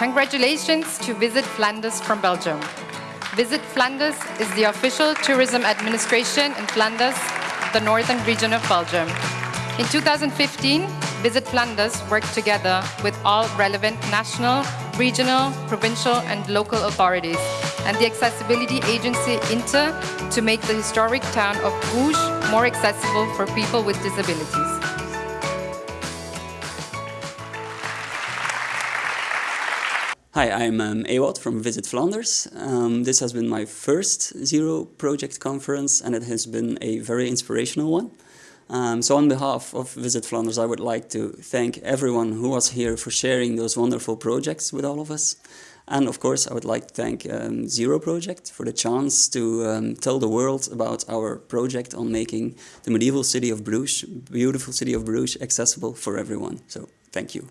Congratulations to Visit Flanders from Belgium. Visit Flanders is the official tourism administration in Flanders, the northern region of Belgium. In 2015, Visit Flanders worked together with all relevant national, regional, provincial and local authorities and the accessibility agency Inter to make the historic town of Bruges more accessible for people with disabilities. Hi, I'm um, Ewout from Visit Flanders. Um, this has been my first Zero project conference and it has been a very inspirational one. Um, so on behalf of Visit Flanders, I would like to thank everyone who was here for sharing those wonderful projects with all of us. And of course, I would like to thank um, Zero Project for the chance to um, tell the world about our project on making the medieval city of Bruges, beautiful city of Bruges, accessible for everyone. So thank you.